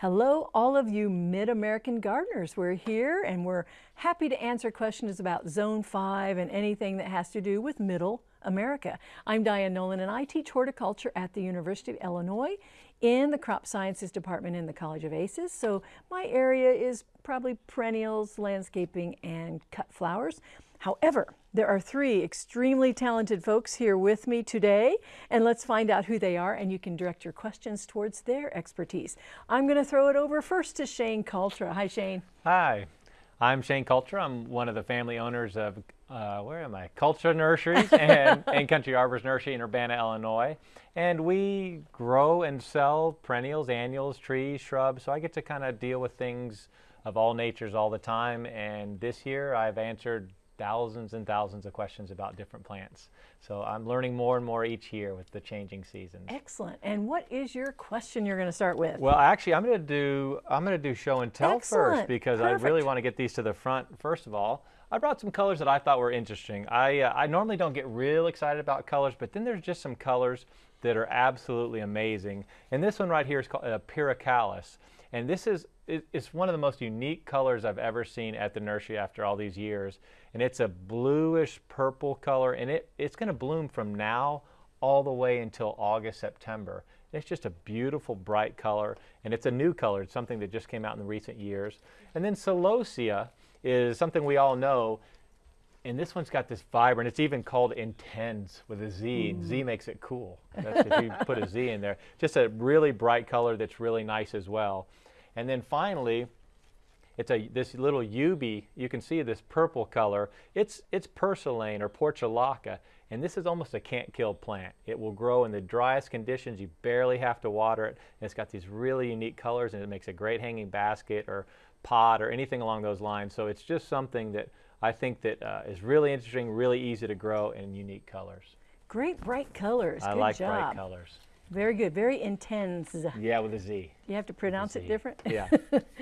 Hello, all of you Mid-American gardeners. We're here and we're happy to answer questions about Zone 5 and anything that has to do with Middle America. I'm Diane Nolan and I teach horticulture at the University of Illinois in the Crop Sciences Department in the College of Aces. So my area is probably perennials, landscaping, and cut flowers. However, there are three extremely talented folks here with me today, and let's find out who they are, and you can direct your questions towards their expertise. I'm going to throw it over first to Shane Cultra. Hi, Shane. Hi, I'm Shane Cultra. I'm one of the family owners of, uh, where am I? Cultra Nurseries and, and Country Arbors Nursery in Urbana, Illinois. And we grow and sell perennials, annuals, trees, shrubs, so I get to kind of deal with things of all natures all the time. And this year I've answered thousands and thousands of questions about different plants. So I'm learning more and more each year with the changing seasons. Excellent. And what is your question you're going to start with? Well, actually, I'm going to do I'm going to do show and tell Excellent. first because Perfect. I really want to get these to the front. First of all, I brought some colors that I thought were interesting. I uh, I normally don't get real excited about colors, but then there's just some colors that are absolutely amazing. And this one right here is called uh, Pericallis. And this is it's one of the most unique colors I've ever seen at the nursery after all these years. And it's a bluish purple color, and it, it's going to bloom from now all the way until August, September. It's just a beautiful bright color, and it's a new color. It's something that just came out in the recent years. And then Celosia is something we all know, and this one's got this vibrant, it's even called intense with a Z. Mm. Z makes it cool. That's if you put a Z in there. Just a really bright color that's really nice as well. And then finally, it's a this little Yubi. You can see this purple color. It's it's Purslane or Portulaca, and this is almost a can't kill plant. It will grow in the driest conditions. You barely have to water it. And it's got these really unique colors, and it makes a great hanging basket or pot or anything along those lines. So it's just something that I think that uh, is really interesting, really easy to grow, and unique colors. Great bright colors. I Good like job. bright colors. Very good. Very intense. Yeah, with a Z. You have to pronounce it different? Yeah.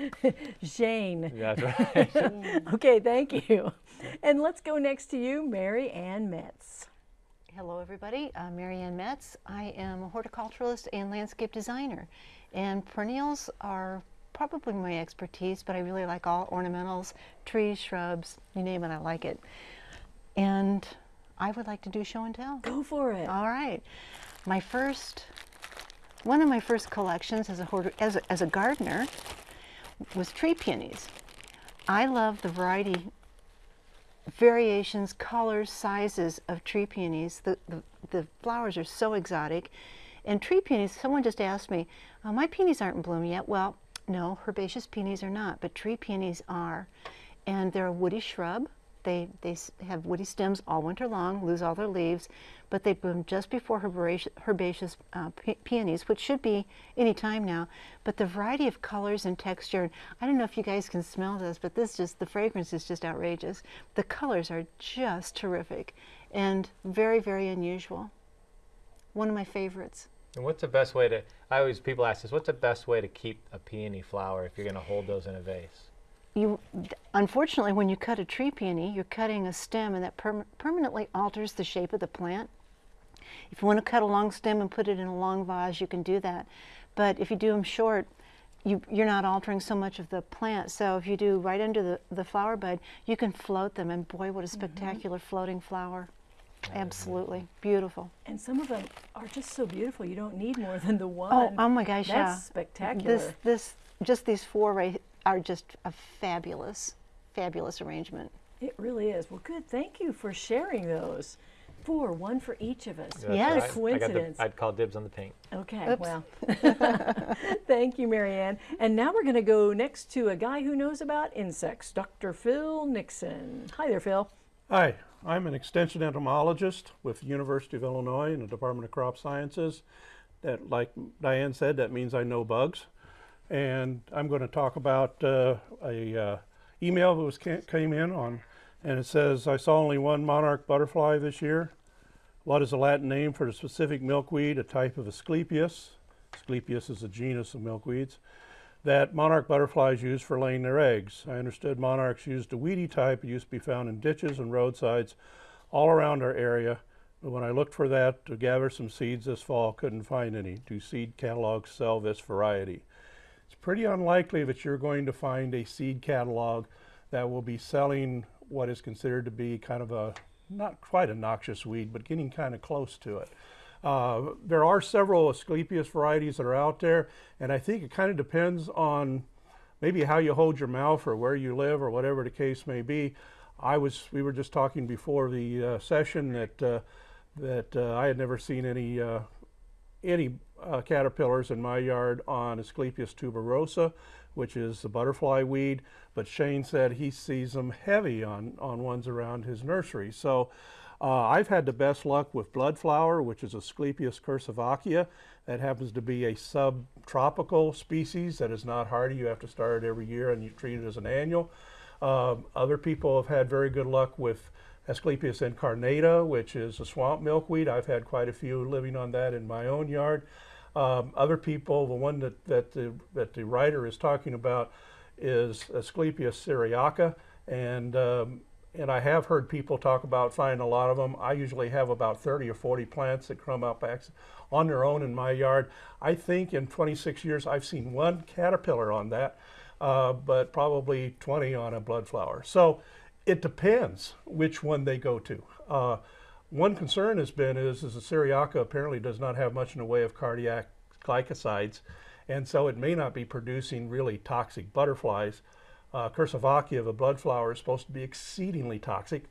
Jane. That's right. okay, thank you. And let's go next to you, Mary Ann Metz. Hello, everybody. I'm Mary Ann Metz. I am a horticulturalist and landscape designer. And perennials are probably my expertise, but I really like all ornamentals, trees, shrubs, you name it, I like it. And I would like to do show and tell. Go for it. All right. My first, one of my first collections as a, as a, as a gardener was tree peonies. I love the variety, variations, colors, sizes of tree peonies. The, the, the flowers are so exotic. And tree peonies, someone just asked me, oh, my peonies aren't in bloom yet. Well, no, herbaceous peonies are not, but tree peonies are. And they're a woody shrub. They, they have woody stems all winter long, lose all their leaves, but they bloom just before herbaceous, herbaceous uh, pe peonies, which should be any time now. But the variety of colors and texture, I don't know if you guys can smell this, but this just, the fragrance is just outrageous. The colors are just terrific and very, very unusual. One of my favorites. And what's the best way to, I always, people ask this, what's the best way to keep a peony flower if you're going to hold those in a vase? you, unfortunately, when you cut a tree peony, you're cutting a stem and that per permanently alters the shape of the plant. If you want to cut a long stem and put it in a long vase, you can do that. But if you do them short, you, are not altering so much of the plant. So if you do right under the, the flower bud, you can float them. And boy, what a mm-hmm. spectacular mm -hmm. floating flower. Absolutely. Beautiful. And some of them are just so beautiful. You don't need more than the oh, one. Oh, oh my gosh, That's yeah. spectacular. This, this, just these four right are just a fabulous, fabulous arrangement. It really is. Well, good. Thank you for sharing those. Four, one for each of us. That's yes. Right. Coincidence. The, I'd call dibs on the pink. Okay, Oops. well. Thank you, Marianne. And now we're going to go next to a guy who knows about insects, Dr. Phil Nixon. Hi there, Phil. Hi, I'm an extension entomologist with the University of Illinois in the Department of Crop Sciences. That, like Diane said, that means I know bugs and I'm going to talk about uh, a uh, email that was came in on, and it says, I saw only one monarch butterfly this year. What is the Latin name for the specific milkweed, a type of Asclepias? Asclepias is a genus of milkweeds that monarch butterflies use for laying their eggs. I understood monarchs used a weedy type. It used to be found in ditches and roadsides all around our area. But when I looked for that to gather some seeds this fall, couldn't find any. Do seed catalogs sell this variety? it's pretty unlikely that you're going to find a seed catalog that will be selling what is considered to be kind of a, not quite a noxious weed, but getting kind of close to it. Uh, there are several Asclepias varieties that are out there, and I think it kind of depends on maybe how you hold your mouth or where you live or whatever the case may be. I was, we were just talking before the uh, session that uh, that uh, I had never seen any uh, any caterpillars in my yard on Asclepias tuberosa, which is the butterfly weed. But Shane said he sees them heavy on on ones around his nursery. So. Uh, I've had the best luck with bloodflower, which is Asclepias curassavica. That happens to be a subtropical species that is not hardy. You have to start it every year and you treat it as an annual. Um, other people have had very good luck with Asclepias incarnata, which is a swamp milkweed. I've had quite a few living on that in my own yard. Um, other people, the one that, that, the, that the writer is talking about is Asclepias syriaca. And um, and I have heard people talk about finding a lot of them. I usually have about 30 or 40 plants that come up on their own in my yard. I think in 26 years I've seen one caterpillar on that, uh, but probably 20 on a bloodflower. So it depends which one they go to. Uh, one concern has been is, is the Syriaca apparently does not have much in the way of cardiac glycosides, and so it may not be producing really toxic butterflies. Uh, Curassavica, the blood flower, is supposed to be exceedingly toxic.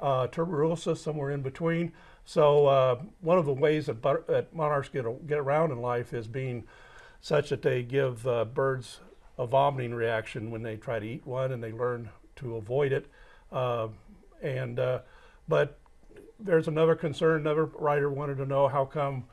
Uh, tuberosa, somewhere in between. So uh, one of the ways that, that monarchs get, get around in life is being such that they give uh, birds a vomiting reaction when they try to eat one and they learn to avoid it. Uh, and uh, But there's another concern, another writer wanted to know how come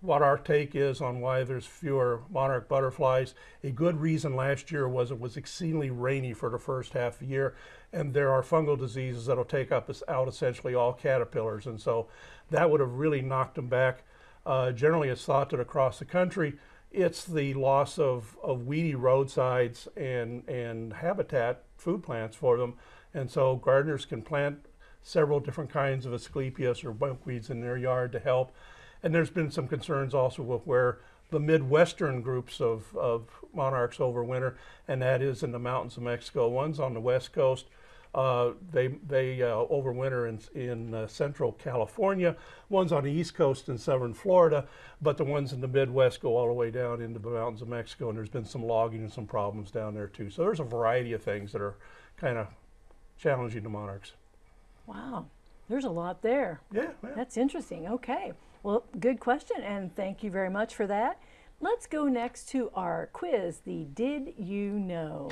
what our take is on why there's fewer monarch butterflies. A good reason last year was it was exceedingly rainy for the first half of the year, and there are fungal diseases that'll take up out essentially all caterpillars, and so that would have really knocked them back. Uh, generally, it's thought that across the country, it's the loss of, of weedy roadsides and, and habitat, food plants for them, and so gardeners can plant several different kinds of Asclepias or bunkweeds in their yard to help. And there's been some concerns also with where the Midwestern groups of, of monarchs overwinter, and that is in the mountains of Mexico. One's on the west coast. Uh, they they uh, overwinter in, in uh, central California. One's on the east coast in southern Florida, but the ones in the Midwest go all the way down into the mountains of Mexico, and there's been some logging and some problems down there too. So there's a variety of things that are kind of challenging the monarchs. Wow, there's a lot there. Yeah, yeah. That's interesting. Okay. Well, good question, and thank you very much for that. Let's go next to our quiz, the Did You Know?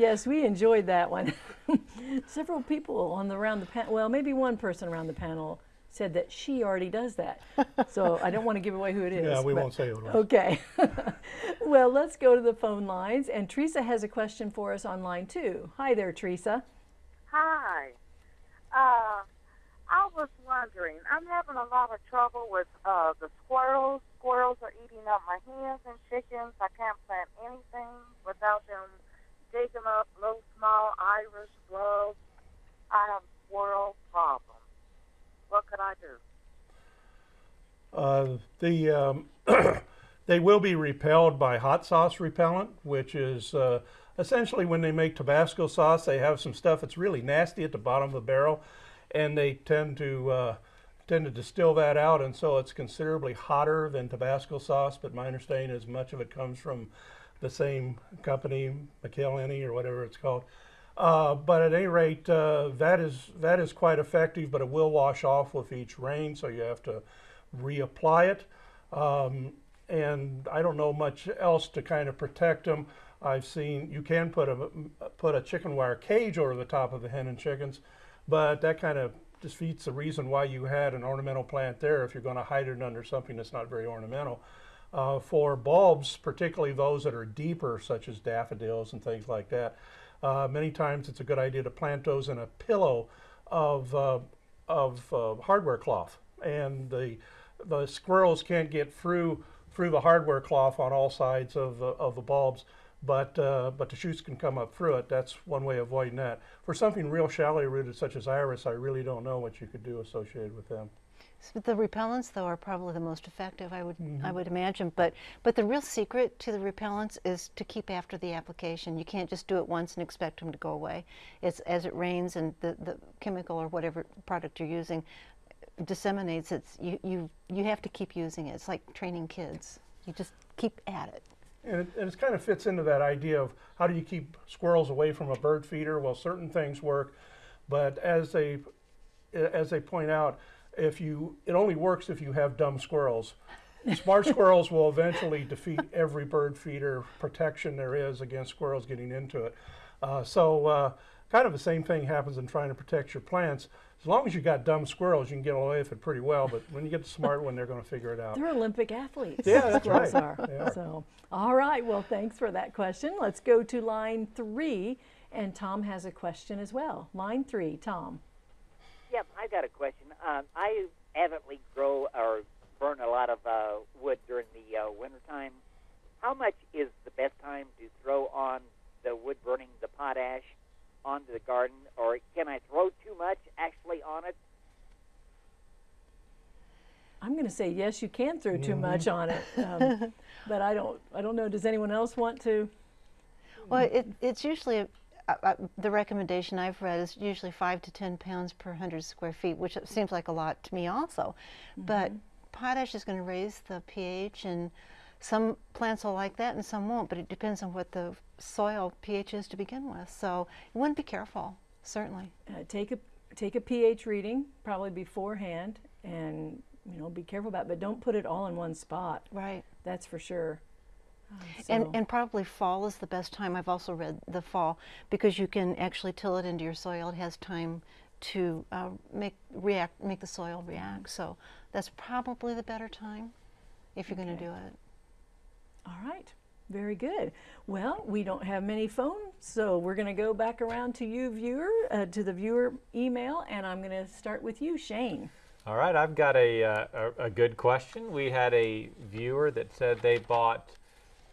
Yes, we enjoyed that one. Several people on the around the panel, well, maybe one person around the panel said that she already does that. So I don't want to give away who it is. Yeah, we but- won't say who it was. Okay. well, let's go to the phone lines. And Teresa has a question for us online too. Hi there, Teresa. Hi. Uh, I was wondering, I'm having a lot of trouble with uh, the squirrels. Squirrels are eating up my hens and chickens. I can't plant anything without them digging up little small iris grubs. I have squirrel problems. What could I do? Uh, the um, they will be repelled by hot sauce repellent, which is uh, essentially when they make Tabasco sauce, they have some stuff that's really nasty at the bottom of the barrel, and they tend to uh, tend to distill that out, and so it's considerably hotter than Tabasco sauce. But my understanding is much of it comes from the same company, McIlhenny or whatever it's called. Uh, but at any rate, uh, that is that is quite effective, but it will wash off with each rain, so you have to reapply it. Um, and I don't know much else to kind of protect them. I've seen you can put a put a chicken wire cage over the top of the hen and chickens, but that kind of defeats the reason why you had an ornamental plant there if you're going to hide it under something that's not very ornamental. Uh, for bulbs, particularly those that are deeper, such as daffodils and things like that, uh, many times it's a good idea to plant those in a pillow of, uh, of uh, hardware cloth. and the the squirrels can't get through through the hardware cloth on all sides of the of the bulbs. But uh, but the shoots can come up through it. That's one way of avoiding that. For something real shallow rooted such as iris, I really don't know what you could do associated with them. So the repellents, though, are probably the most effective. I would I mm-hmm. would imagine. But but the real secret to the repellents is to keep after the application. You can't just do it once and expect them to go away. It's as it rains and the, the chemical or whatever product you're using disseminates. It's you you you have to keep using it. It's like training kids. You just keep at it. And it, and it kind of fits into that idea of how do you keep squirrels away from a bird feeder? Well, certain things work, but as they as they point out, if you it only works if you have dumb squirrels. Smart squirrels will eventually defeat every bird feeder protection there is against squirrels getting into it. Uh, so uh, kind of the same thing happens in trying to protect your plants. As long as you got dumb squirrels, you can get away with it pretty well. But when you get the smart one, they're going to figure it out. They're Olympic athletes. Yeah, that's right. Are. Are. So, all right. Well, thanks for that question. Let's go to line three, and Tom has a question as well. Line three, Tom. Yep, I got a question. Um, I avidly grow or burn a lot of uh, wood during the uh, wintertime. How much is the best time to throw on the wood burning, the potash, onto the garden, or can I throw too much actually on it? I'm going to say yes. You can throw too Mm-hmm. much on it, um, but I don't. I don't know. Does anyone else want to? Well, it, it's usually, uh, the recommendation I've read is usually five to 10 pounds per 100 square feet, which seems like a lot to me also. But potash is going to raise the pH, and some plants will like that and some won't, but it depends on what the soil pH is to begin with. So you want to be careful, certainly. Uh, take a take a pH reading probably beforehand, and you know be careful about. it, But don't put it all in one spot. Right. That's for sure. And, so- and probably fall is the best time. I've also read the fall because you can actually till it into your soil. It has time to uh, make react, make the soil react. So that's probably the better time if you're going to do it. All right, very good. Well, we don't have many phones, so we're going to go back around to you, viewer, uh, to the viewer email, and I'm going to start with you, Shane. All right, I've got a, uh, a, a good question. We had a viewer that said they bought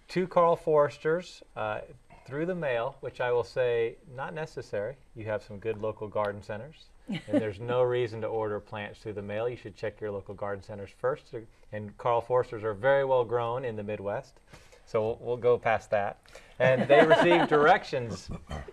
two Karl Foersters uh, through the mail, which I will say not necessary. You have some good local garden centers, and there's no reason to order plants through the mail. You should check your local garden centers first. And Karl Foersters are very well grown in the Midwest, so we'll, we'll go past that. And they received directions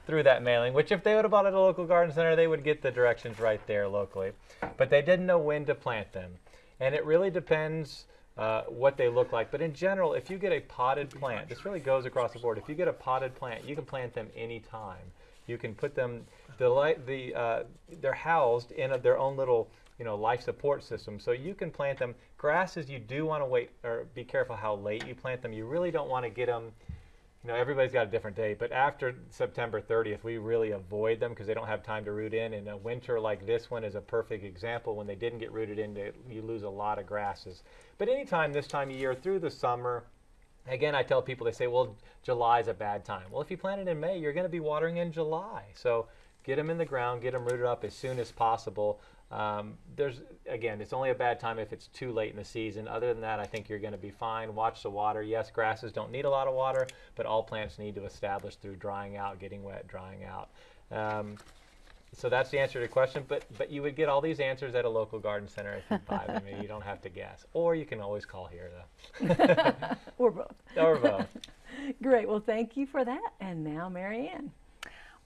through that mailing, which if they would have bought at a local garden center, they would get the directions right there locally. But they didn't know when to plant them. And it really depends uh, what they look like. But in general, if you get a potted plant, this really goes across the board. If you get a potted plant, you can plant them anytime. You can put them, the, the, uh, they're housed in a, their own little you know, life support system. So you can plant them. Grasses, you do want to wait or be careful how late you plant them. You really don't want to get them you know, everybody's got a different date, but after September 30th, we really avoid them because they don't have time to root in. And a winter like this one is a perfect example. When they didn't get rooted in, they, you lose a lot of grasses. But anytime this time of year through the summer, again, I tell people, they say, well, July is a bad time. Well, if you plant it in May, you're going to be watering in July. So get them in the ground, get them rooted up as soon as possible. Um, there's again, it's only a bad time if it's too late in the season. Other than that, I think you're going to be fine. Watch the water. Yes, grasses don't need a lot of water, but all plants need to establish through drying out, getting wet, drying out. Um, so that's the answer to the question. But but you would get all these answers at a local garden center if you buy them. you don't have to guess, or you can always call here though, Or both. or both. Great. Well, thank you for that. And now, Marianne.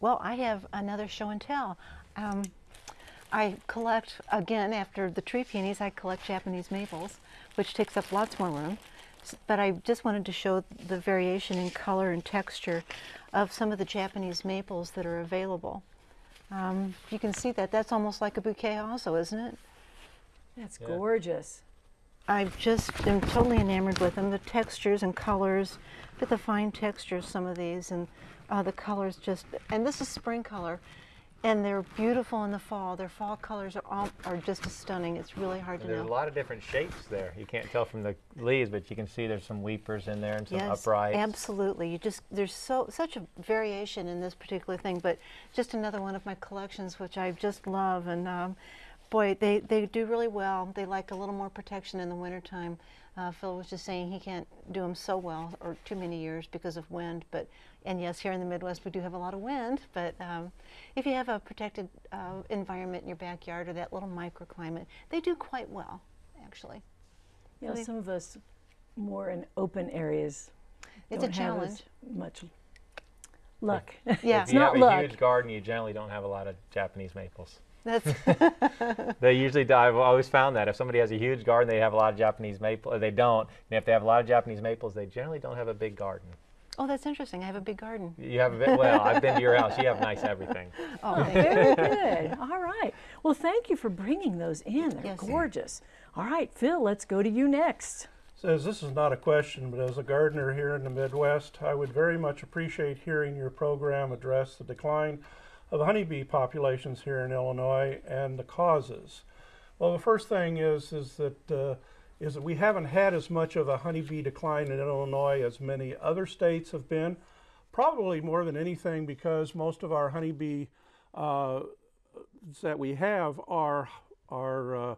Well, I have another show and tell. Um, I collect, again, after the tree peonies, I collect Japanese maples, which takes up lots more room. But I just wanted to show the variation in color and texture of some of the Japanese maples that are available. Um, you can see that. That's almost like a bouquet also, isn't it? That's Yeah. gorgeous. I've just been totally enamored with them. The textures and colors, but the fine textures, of some of these, and uh, the colors just, and this is spring color, and they're beautiful in the fall. Their fall colors are all are just stunning. It's really hard to There's a lot of different shapes there. You can't tell from the leaves, but you can see there's some weepers in there and some Yes, uprights. absolutely. You just there's so such a variation in this particular thing, but just another one of my collections which I just love. And um, Boy, they, they do really well. They like a little more protection in the wintertime. Uh, Phil was just saying he can't do them so well or too many years because of wind. But and yes, here in the Midwest we do have a lot of wind. But um, if you have a protected uh, environment in your backyard or that little microclimate, they do quite well, actually. Yeah, Really? some of us more in open areas It's a don't have as challenge. much luck. Yeah. it's if you not have a luck. huge garden, you generally don't have a lot of Japanese maples. That's They usually, die. I've always found that if somebody has a huge garden, they have a lot of Japanese maple. Or they don't. And if they have a lot of Japanese maples, they generally don't have a big garden. oh, that's interesting. I have a big garden. You have a bit. Well, I've been to your house. You have nice everything. Oh, thank oh, Very good. All right. Well, thank you for bringing those in. They're Yes. gorgeous. All right, Phil, let's go to you next. Says this is not a question, but as a gardener here in the Midwest, I would very much appreciate hearing your program address the decline of honeybee populations here in Illinois and the causes. Well, the first thing is is that uh, is that we haven't had as much of a honeybee decline in Illinois as many other states have been. Probably more than anything because most of our honeybee uh, that we have are are uh,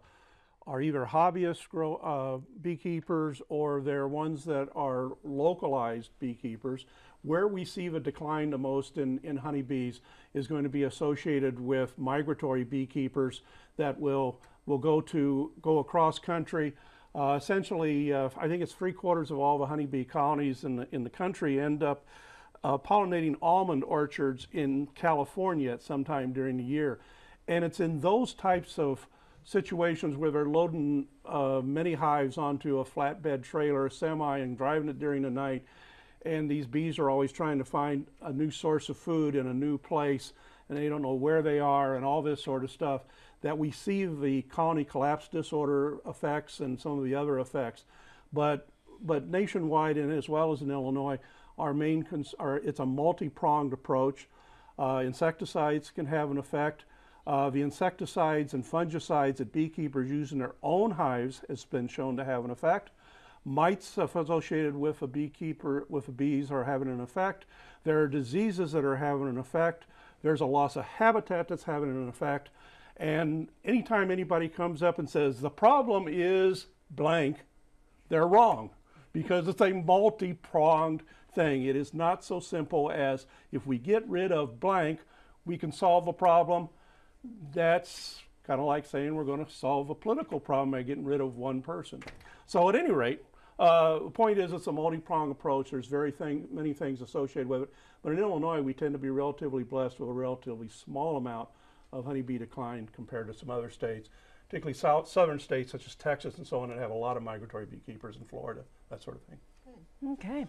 are either hobbyist grow, uh, beekeepers or they're ones that are localized beekeepers. Where we see the decline the most in, in honeybees is going to be associated with migratory beekeepers that will will go to go across country. Uh, essentially, uh, I think it's three quarters of all the honeybee colonies in the in the country end up uh, pollinating almond orchards in California at some time during the year. And it's in those types of situations where they're loading uh, many hives onto a flatbed trailer, semi, and driving it during the night. And these bees are always trying to find a new source of food in a new place, and they don't know where they are, and all this sort of stuff. That we see the colony collapse disorder effects and some of the other effects. But but nationwide and as well as in Illinois, our main are, it's a multi-pronged approach. Uh, insecticides can have an effect. Uh, the insecticides and fungicides that beekeepers use in their own hives has been shown to have an effect. Mites associated with a beekeeper with the bees are having an effect. There are diseases that are having an effect. There's a loss of habitat that's having an effect. And anytime anybody comes up and says the problem is blank, they're wrong because it's a multi-pronged thing. It is not so simple as if we get rid of blank, we can solve a problem. That's kind of like saying we're going to solve a political problem by getting rid of one person. So at any rate, uh, the point is it's a multi-pronged approach. There's very thing, many things associated with it. But in Illinois, we tend to be relatively blessed with a relatively small amount of honeybee decline compared to some other states, particularly south, southern states such as Texas and so on that have a lot of migratory beekeepers in Florida, that sort of thing. Okay.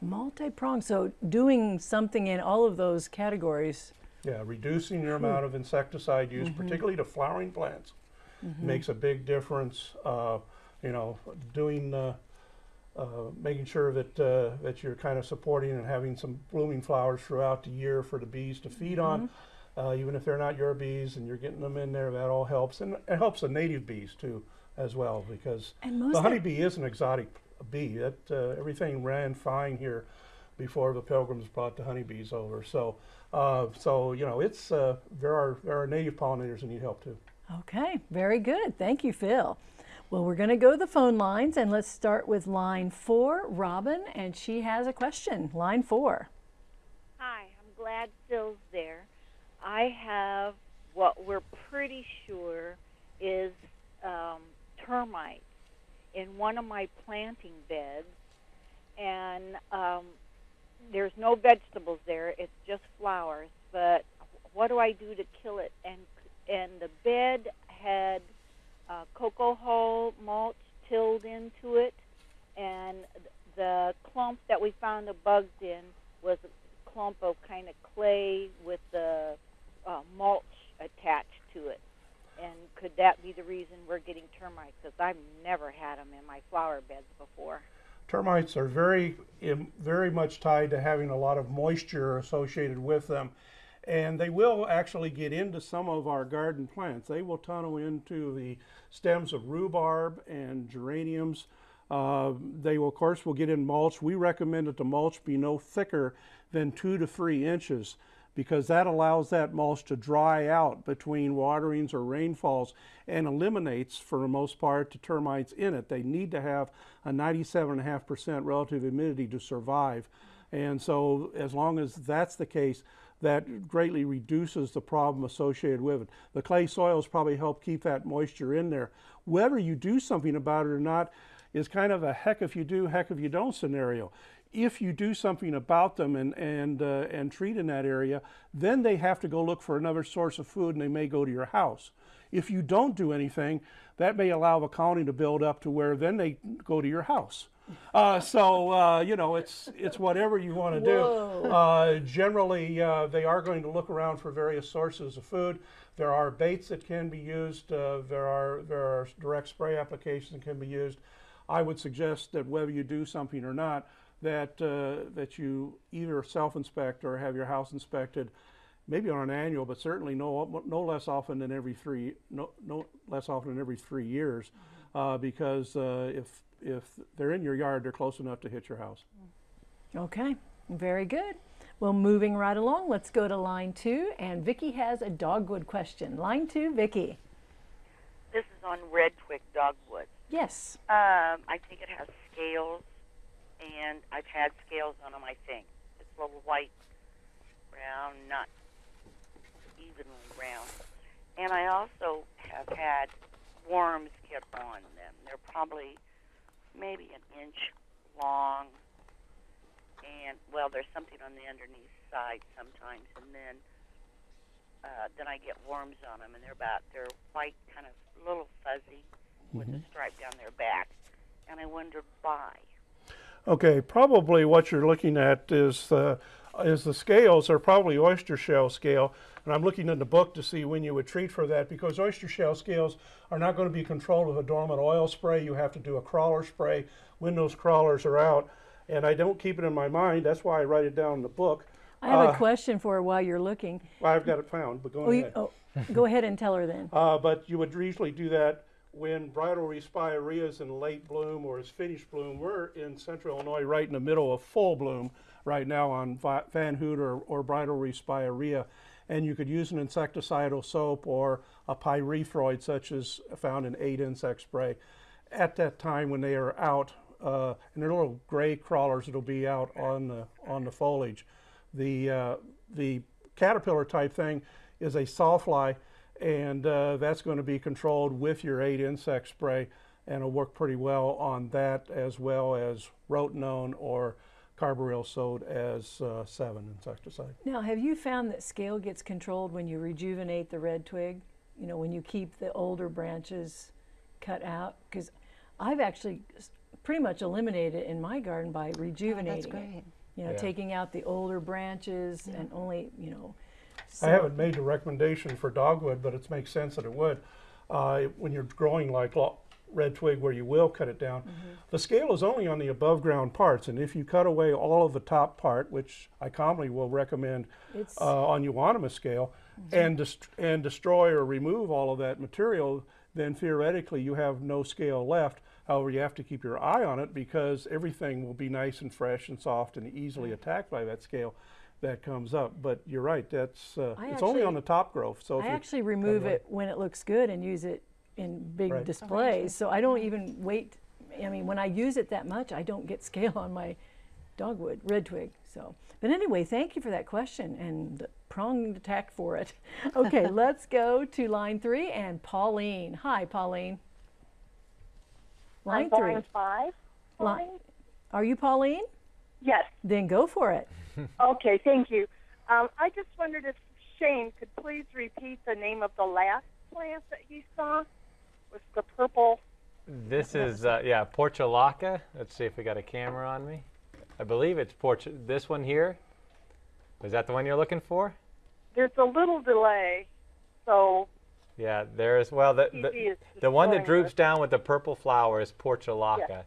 Multi-pronged. So doing something in all of those categories. Yeah, reducing your amount of insecticide use, particularly to flowering plants, makes a big difference. Uh, you know, doing, uh, making sure that uh, that you're kind of supporting and having some blooming flowers throughout the year for the bees to feed on, uh, even if they're not your bees, and you're getting them in there. That all helps, and it helps the native bees too, as well, because the honeybee is an exotic bee. That uh, everything ran fine here before the pilgrims brought the honeybees over. So, uh, so you know, it's uh, there are there are native pollinators that need help too. Okay, very good. Thank you, Phil. Well, we're going to go to the phone lines and let's start with line four, Robin, and she has a question. Line four. Hi, I'm glad Phil's there. I have what we're pretty sure is um, termites in one of my planting beds, and um, there's no vegetables there. It's just flowers. But what do I do to kill it? And and the bed had uh, cocoa hull mulch tilled into it, and the clump that we found the bugs in was a clump of kind of clay with the uh, mulch attached to it. And could that be the reason we're getting termites? Because I've never had them in my flower beds before. Termites are very very much tied to having a lot of moisture associated with them. And they will actually get into some of our garden plants. They will tunnel into the stems of rhubarb and geraniums. Uh, they will, of course, will get in mulch. We recommend that the mulch be no thicker than two to three inches because that allows that mulch to dry out between waterings or rainfalls and eliminates, for the most part, the termites in it. They need to have a 97.5% relative humidity to survive. And so, as long as that's the case, that greatly reduces the problem associated with it. The clay soils probably help keep that moisture in there. Whether you do something about it or not is kind of a heck if you do, heck if you don't scenario. If you do something about them and, and, uh, and treat in that area, then they have to go look for another source of food and they may go to your house. If you don't do anything, that may allow the colony to build up to where then they go to your house. Uh, so uh, you know it's it's whatever you want to do. Uh, generally, uh, they are going to look around for various sources of food. There are baits that can be used. Uh, there are there are direct spray applications that can be used. I would suggest that whether you do something or not, that uh, that you either self-inspect or have your house inspected, maybe on an annual, but certainly no no less often than every three no no less often than every three years, uh, because uh, if if they're in your yard, they're close enough to hit your house. Okay, very good. Well, moving right along, let's go to line two. And Vicki has a dogwood question. Line two, Vicki. This is on red twig dogwood. Yes. Um, I think it has scales, and I've had scales on them. I think it's a little white, brown, not evenly brown. And I also have had worms get on them. They're probably maybe an inch long, and well, there's something on the underneath side sometimes, and then uh, then I get worms on them, and they're about they're white, kind of little fuzzy, with a stripe down their back, and I wondered why. Okay, probably what you're looking at is uh, is the scales are probably oyster shell scale, and I'm looking in the book to see when you would treat for that because oyster shell scales are not going to be controlled with a dormant oil spray. You have to do a crawler spray when those crawlers are out, and I don't keep it in my mind. That's why I write it down in the book. I have Uh, a question for her while you're looking. I've got it found, but go Oh, you, ahead. oh, go ahead and tell her then. Uh, but you would usually do that when bridal respirea is in late bloom or is finished bloom. We're in central Illinois right in the middle of full bloom right now on Va- Van Houtte or, or bridal respirea. And you could use an insecticidal soap or a pyrethroid such as found in 8 insect spray at that time when they are out. Uh, and they're little gray crawlers that'll be out on the, on the foliage. The, uh, the caterpillar type thing is a sawfly and uh, that's going to be controlled with your 8 insect spray and it'll work pretty well on that as well as rotenone or carbaryl sold as uh, Sevin insecticide. Now, have you found that scale gets controlled when you rejuvenate the red twig? You know, when you keep the older branches cut out? Because I've actually pretty much eliminated it in my garden by rejuvenating Oh, That's it. great. You know, Yeah. taking out the older branches and only, you know. I haven't made the recommendation for dogwood, but it makes sense that it would. Uh, when you're growing like lo- red twig where you will cut it down, the scale is only on the above ground parts. And if you cut away all of the top part, which I commonly will recommend uh, on euonymus scale, and, dest- and destroy or remove all of that material, then theoretically you have no scale left. However, you have to keep your eye on it because everything will be nice and fresh and soft and easily attacked by that scale that comes up. But you're right, that's uh, it's only on the top growth. So if I you actually remove it when it looks good and use it in big Right. displays. So I don't even wait. I mean, when I use it that much, I don't get scale on my dogwood, red twig. So, but anyway, thank you for that question and the pronged attack for it. Okay, let's go to line three and Pauline. Hi, Pauline. Line I'm three. line five. Line- Are you Pauline? Yes. Then go for it. Okay, thank you. Um, I just wondered if Shane could please repeat the name of the last plant that he saw with the purple. This is, uh, yeah, Portulaca. Let's see if we got a camera on me. I believe it's Portu- this one here. Is that the one you're looking for? There's a little delay, so Yeah, there's, well, the, the, the one that droops it. down with the purple flower is Portulaca.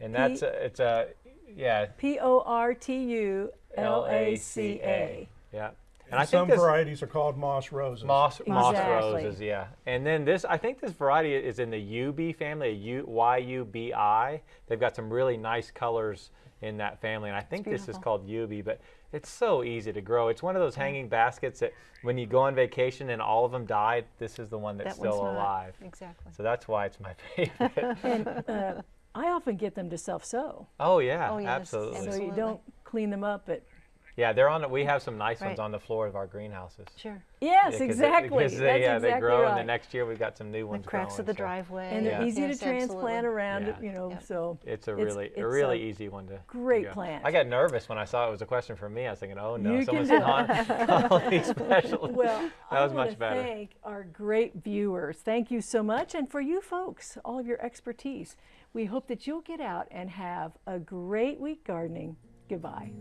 And that's, P- a, it's a, yeah, P O R T U L A C A. Yeah. And I Some think this, varieties are called moss roses. Moss, moss roses, yeah. And then this, I think this variety is in the Yubi family, U, Y-U-B-I. They've got some really nice colors in that family, and I think this is called Yubi, but it's so easy to grow. It's one of those hanging baskets that when you go on vacation and all of them die, this is the one that's That one's still not. alive. Exactly. So that's why it's my favorite. And uh, I often get them to self-sow, oh yeah, Oh, yes, absolutely. so you don't clean them up. But Yeah, they're on. We have some nice ones on the floor of our greenhouses. Sure. yes, Yeah, 'cause they- exactly. Because they, That's yeah, exactly they grow, right. and the next year we've got some new ones. The ones cracks growing, of the so driveway. and they're Yeah. easy Yes, to transplant absolutely. around. Yeah. You know, Yeah. so It's a really, it's a really a easy one to. to great go. plant. I got nervous when I saw it was a question for me. I was thinking, oh no, You someone's can- calling, calling me special. Well, that I was want much to better. thank our great viewers. Thank you so much, and for you folks, all of your expertise. We hope that you'll get out and have a great week gardening. Goodbye.